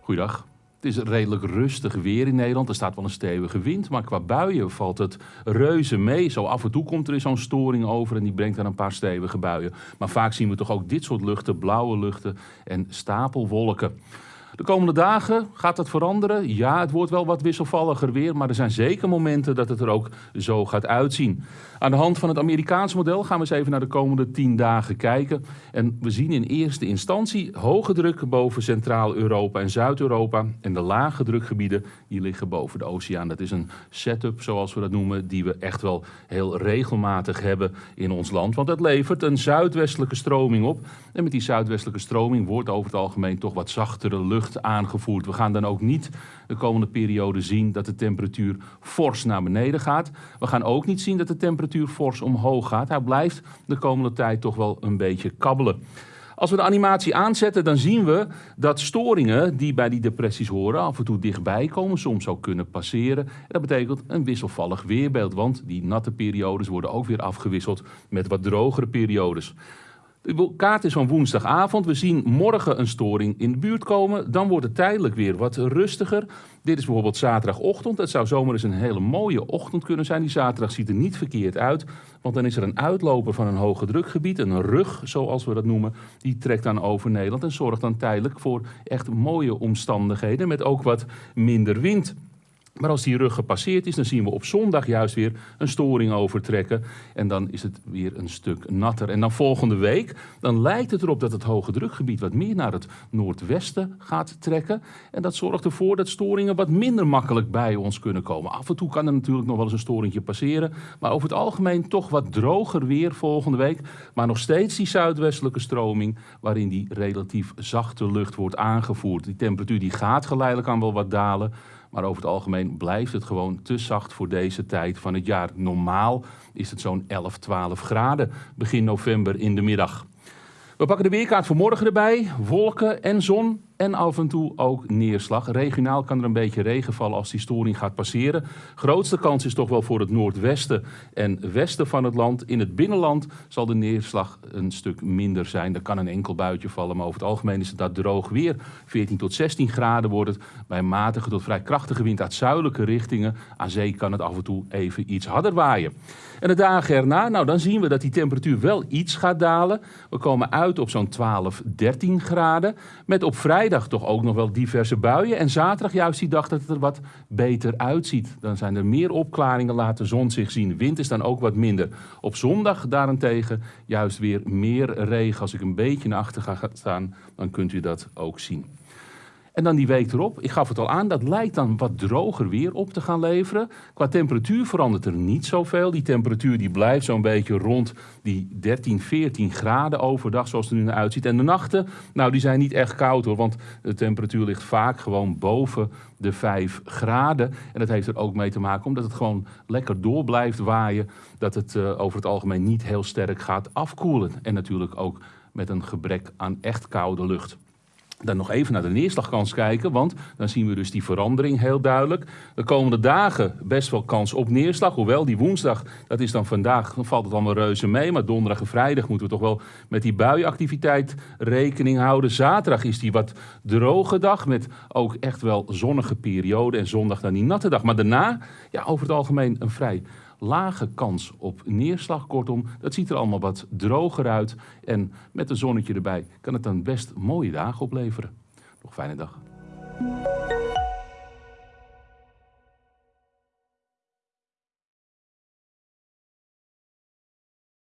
Goeiedag. Het is redelijk rustig weer in Nederland. Er staat wel een stevige wind, maar qua buien valt het reuze mee. Zo af en toe komt er zo'n storing over en die brengt dan een paar stevige buien. Maar vaak zien we toch ook dit soort luchten, blauwe luchten en stapelwolken. De komende dagen gaat dat veranderen. Ja, het wordt wel wat wisselvalliger weer, maar er zijn zeker momenten dat het er ook zo gaat uitzien. Aan de hand van het Amerikaanse model gaan we eens even naar de komende 10 dagen kijken. En we zien in eerste instantie hoge druk boven Centraal-Europa en Zuid-Europa. En de lage drukgebieden die liggen boven de oceaan. Dat is een setup, zoals we dat noemen, die we echt wel heel regelmatig hebben in ons land. Want dat levert een zuidwestelijke stroming op. En met die zuidwestelijke stroming wordt over het algemeen toch wat zachtere lucht aangevoerd. We gaan dan ook niet de komende periode zien dat de temperatuur fors naar beneden gaat. We gaan ook niet zien dat de temperatuur fors omhoog gaat. Hij blijft de komende tijd toch wel een beetje kabbelen. Als we de animatie aanzetten, dan zien we dat storingen die bij die depressies horen af en toe dichtbij komen, soms ook kunnen passeren. En dat betekent een wisselvallig weerbeeld, want die natte periodes worden ook weer afgewisseld met wat drogere periodes. Kaart is van woensdagavond. We zien morgen een storing in de buurt komen. Dan wordt het tijdelijk weer wat rustiger. Dit is bijvoorbeeld zaterdagochtend. Het zou zomaar eens een hele mooie ochtend kunnen zijn. Die zaterdag ziet er niet verkeerd uit. Want dan is er een uitloper van een hoge drukgebied. Een rug, zoals we dat noemen. Die trekt dan over Nederland en zorgt dan tijdelijk voor echt mooie omstandigheden. Met ook wat minder wind. Maar als die rug gepasseerd is, dan zien we op zondag juist weer een storing overtrekken. En dan is het weer een stuk natter. En dan volgende week, dan lijkt het erop dat het hoge drukgebied wat meer naar het noordwesten gaat trekken. En dat zorgt ervoor dat storingen wat minder makkelijk bij ons kunnen komen. Af en toe kan er natuurlijk nog wel eens een storingje passeren. Maar over het algemeen toch wat droger weer volgende week. Maar nog steeds die zuidwestelijke stroming, waarin die relatief zachte lucht wordt aangevoerd. Die temperatuur die gaat geleidelijk aan wel wat dalen. Maar over het algemeen blijft het gewoon te zacht voor deze tijd van het jaar. Normaal is het zo'n 11, 12 graden begin november in de middag. We pakken de weerkaart voor morgen erbij. Wolken en zon en af en toe ook neerslag. Regionaal kan er een beetje regen vallen als die storing gaat passeren. Grootste kans is toch wel voor het noordwesten en westen van het land. In het binnenland zal de neerslag een stuk minder zijn. Er kan een enkel buitje vallen, maar over het algemeen is het daar droog weer. 14 tot 16 graden wordt het. Bij matige tot vrij krachtige wind uit zuidelijke richtingen. Aan zee kan het af en toe even iets harder waaien. En de dagen erna, nou dan zien we dat die temperatuur wel iets gaat dalen. We komen uit op zo'n 12, 13 graden. Met op vrijdag toch ook nog wel diverse buien. En zaterdag juist die dag dat het er wat beter uitziet. Dan zijn er meer opklaringen, laat de zon zich zien. Wind is dan ook wat minder. Op zondag daarentegen juist weer meer regen. Als ik een beetje naar achter ga staan, dan kunt u dat ook zien. En dan die week erop, ik gaf het al aan, dat lijkt dan wat droger weer op te gaan leveren. Qua temperatuur verandert er niet zoveel. Die temperatuur die blijft zo'n beetje rond die 13, 14 graden overdag, zoals het er nu naar uitziet. En de nachten, nou die zijn niet echt koud hoor, want de temperatuur ligt vaak gewoon boven de 5 graden. En dat heeft er ook mee te maken omdat het gewoon lekker door blijft waaien. Dat het uh, over het algemeen niet heel sterk gaat afkoelen. En natuurlijk ook met een gebrek aan echt koude lucht. Dan nog even naar de neerslagkans kijken, want dan zien we dus die verandering heel duidelijk. De komende dagen best wel kans op neerslag, hoewel die woensdag, dat is dan vandaag, dan valt het allemaal reuze mee. Maar donderdag en vrijdag moeten we toch wel met die buienactiviteit rekening houden. Zaterdag is die wat droge dag met ook echt wel zonnige periode en zondag dan die natte dag. Maar daarna, ja, over het algemeen een vrij lage kans op neerslag. Kortom, dat ziet er allemaal wat droger uit. En met een zonnetje erbij kan het dan best mooie dagen opleveren. Nog fijne dag.